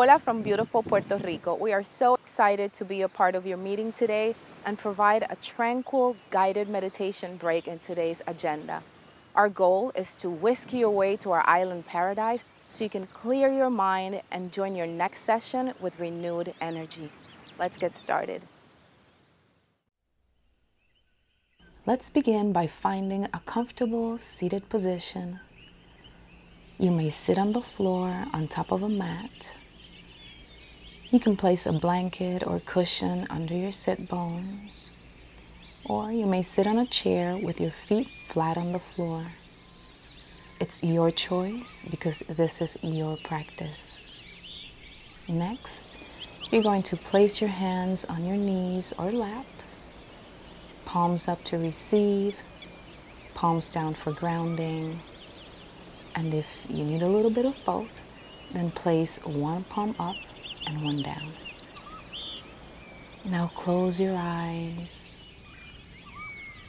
Hola from beautiful Puerto Rico. We are so excited to be a part of your meeting today and provide a tranquil guided meditation break in today's agenda. Our goal is to whisk you away to our island paradise so you can clear your mind and join your next session with renewed energy. Let's get started. Let's begin by finding a comfortable seated position. You may sit on the floor on top of a mat. You can place a blanket or cushion under your sit bones. Or you may sit on a chair with your feet flat on the floor. It's your choice because this is your practice. Next, you're going to place your hands on your knees or lap, palms up to receive, palms down for grounding. And if you need a little bit of both, then place one palm up and one down. Now close your eyes.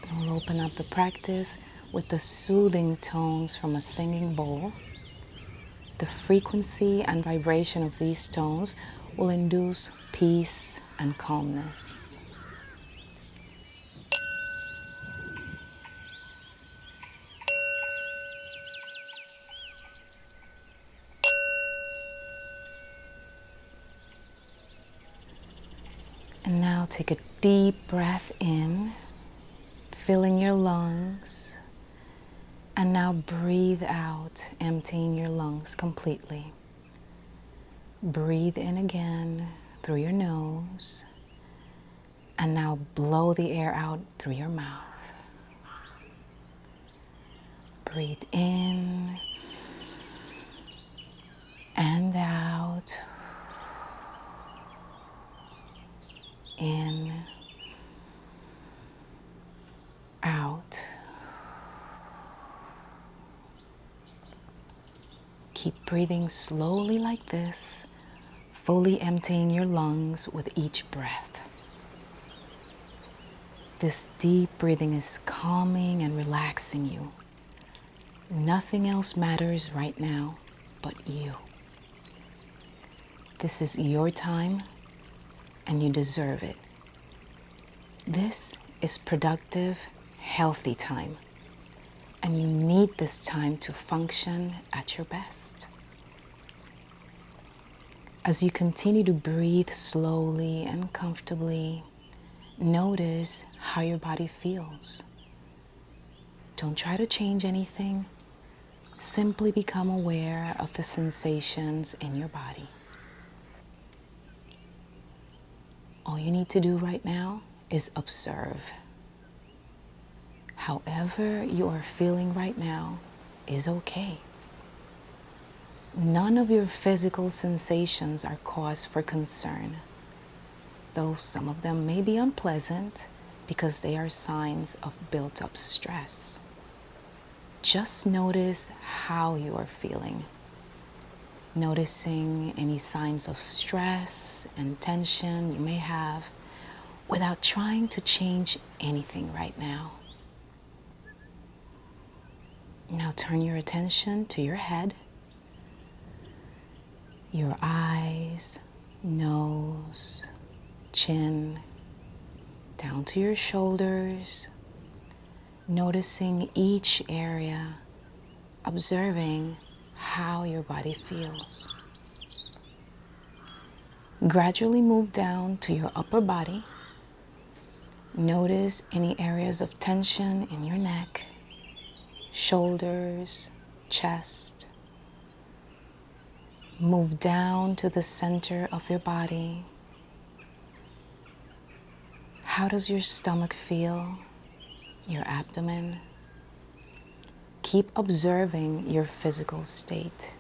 And We'll open up the practice with the soothing tones from a singing bowl. The frequency and vibration of these tones will induce peace and calmness. And now take a deep breath in, filling your lungs. And now breathe out, emptying your lungs completely. Breathe in again through your nose. And now blow the air out through your mouth. Breathe in and out. In, out. Keep breathing slowly like this, fully emptying your lungs with each breath. This deep breathing is calming and relaxing you. Nothing else matters right now but you. This is your time and you deserve it. This is productive, healthy time, and you need this time to function at your best. As you continue to breathe slowly and comfortably, notice how your body feels. Don't try to change anything. Simply become aware of the sensations in your body. All you need to do right now is observe. However you are feeling right now is okay. None of your physical sensations are cause for concern, though some of them may be unpleasant because they are signs of built-up stress. Just notice how you are feeling noticing any signs of stress and tension you may have without trying to change anything right now. Now turn your attention to your head, your eyes, nose, chin, down to your shoulders, noticing each area, observing how your body feels. Gradually move down to your upper body. Notice any areas of tension in your neck, shoulders, chest. Move down to the center of your body. How does your stomach feel? Your abdomen? Keep observing your physical state.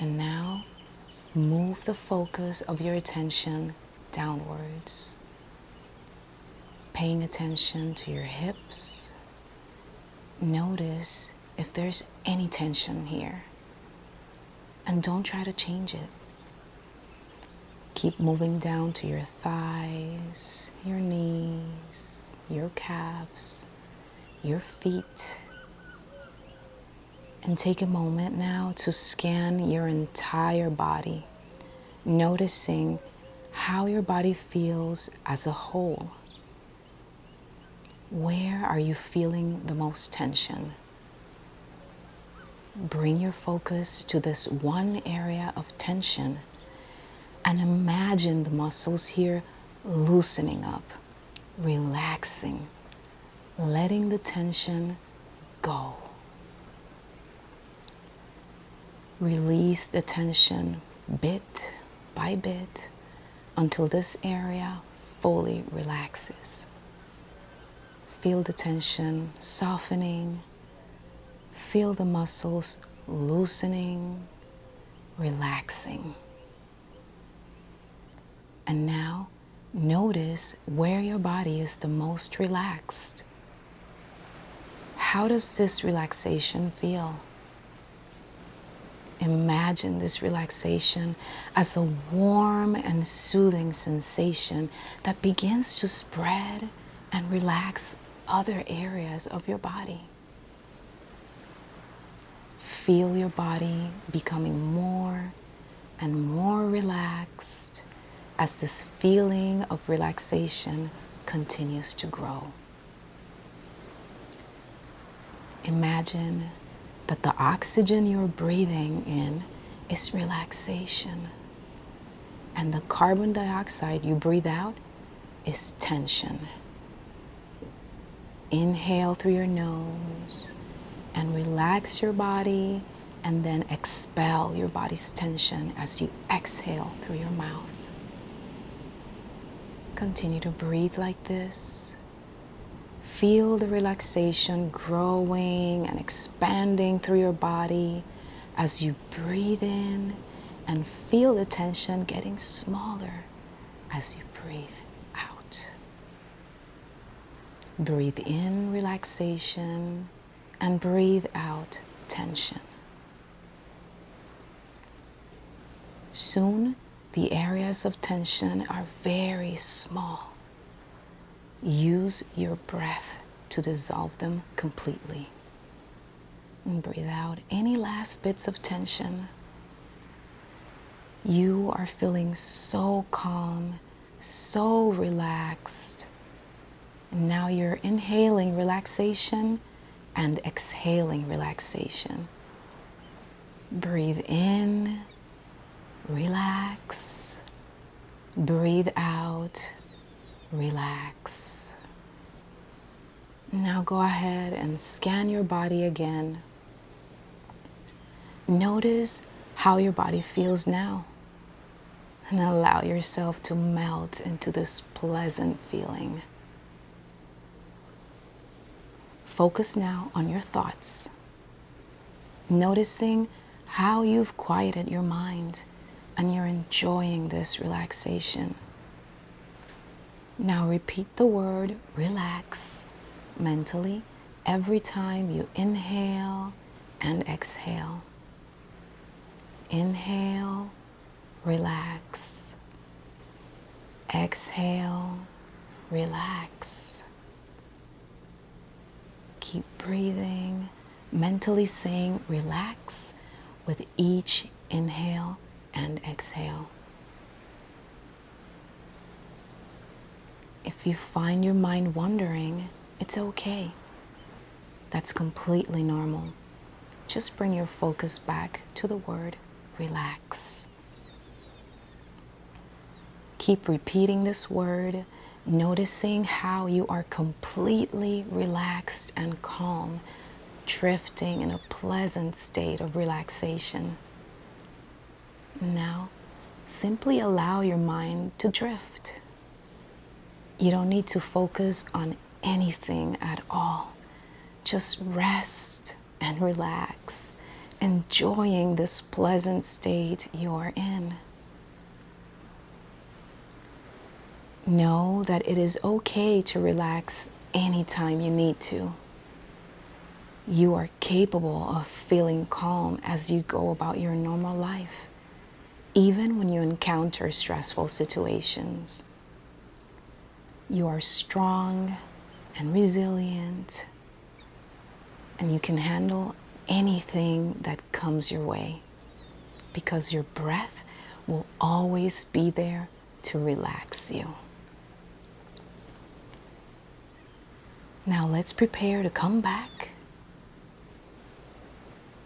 And now move the focus of your attention downwards. Paying attention to your hips. Notice if there's any tension here. And don't try to change it. Keep moving down to your thighs, your knees, your calves, your feet, And take a moment now to scan your entire body, noticing how your body feels as a whole. Where are you feeling the most tension? Bring your focus to this one area of tension and imagine the muscles here loosening up, relaxing, letting the tension go. Release the tension bit by bit until this area fully relaxes. Feel the tension softening. Feel the muscles loosening, relaxing. And now notice where your body is the most relaxed. How does this relaxation feel? Imagine this relaxation as a warm and soothing sensation that begins to spread and relax other areas of your body. Feel your body becoming more and more relaxed as this feeling of relaxation continues to grow. Imagine that the oxygen you're breathing in is relaxation, and the carbon dioxide you breathe out is tension. Inhale through your nose and relax your body, and then expel your body's tension as you exhale through your mouth. Continue to breathe like this. Feel the relaxation growing and expanding through your body as you breathe in and feel the tension getting smaller as you breathe out. Breathe in relaxation and breathe out tension. Soon the areas of tension are very small. Use your breath to dissolve them completely. And breathe out any last bits of tension. You are feeling so calm, so relaxed. And now you're inhaling relaxation and exhaling relaxation. Breathe in relax. Breathe out, relax. Now go ahead and scan your body again. Notice how your body feels now. And allow yourself to melt into this pleasant feeling. Focus now on your thoughts, noticing how you've quieted your mind and you're enjoying this relaxation. Now repeat the word relax mentally every time you inhale and exhale. Inhale, relax. Exhale, relax. Keep breathing, mentally saying relax with each inhale and exhale. If you find your mind wandering, it's okay. That's completely normal. Just bring your focus back to the word relax. Keep repeating this word, noticing how you are completely relaxed and calm, drifting in a pleasant state of relaxation. Now, simply allow your mind to drift. You don't need to focus on anything at all. Just rest and relax, enjoying this pleasant state you're in. Know that it is okay to relax anytime you need to. You are capable of feeling calm as you go about your normal life even when you encounter stressful situations. You are strong and resilient, and you can handle anything that comes your way because your breath will always be there to relax you. Now let's prepare to come back.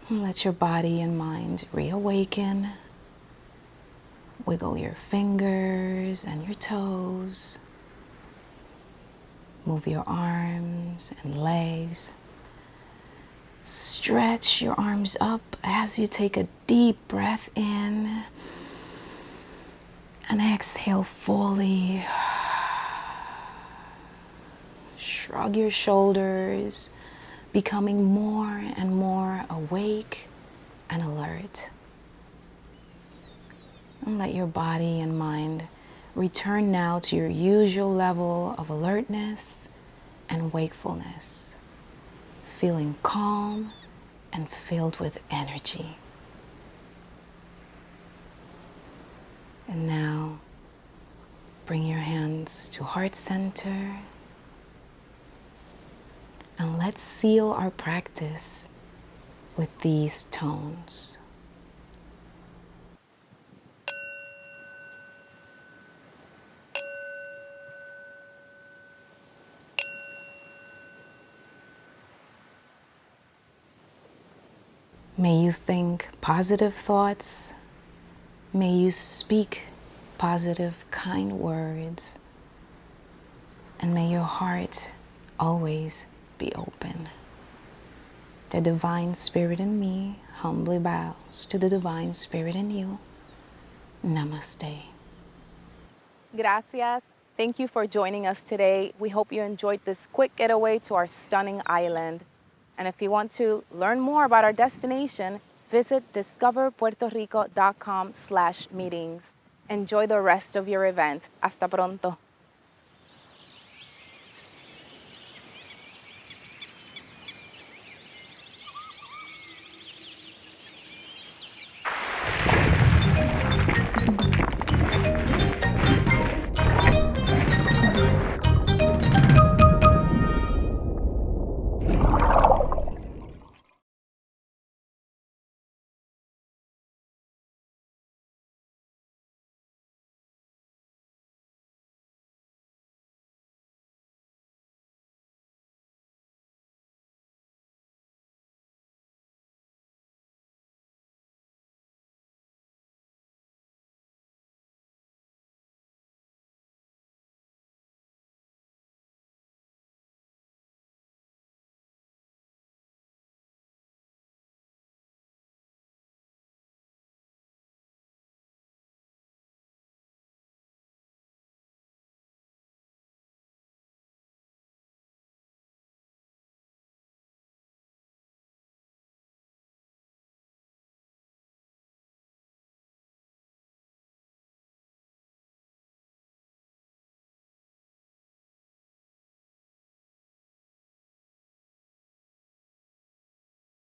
Let your body and mind reawaken. Wiggle your fingers and your toes. Move your arms and legs. Stretch your arms up as you take a deep breath in and exhale fully. Shrug your shoulders, becoming more and more awake and alert. And let your body and mind return now to your usual level of alertness and wakefulness feeling calm and filled with energy. And now bring your hands to heart center and let's seal our practice with these tones. May you think positive thoughts. May you speak positive, kind words. And may your heart always be open. The Divine Spirit in me humbly bows to the Divine Spirit in you. Namaste. Gracias. Thank you for joining us today. We hope you enjoyed this quick getaway to our stunning island. And if you want to learn more about our destination, visit discoverpuertorico.com slash meetings. Enjoy the rest of your event. Hasta pronto.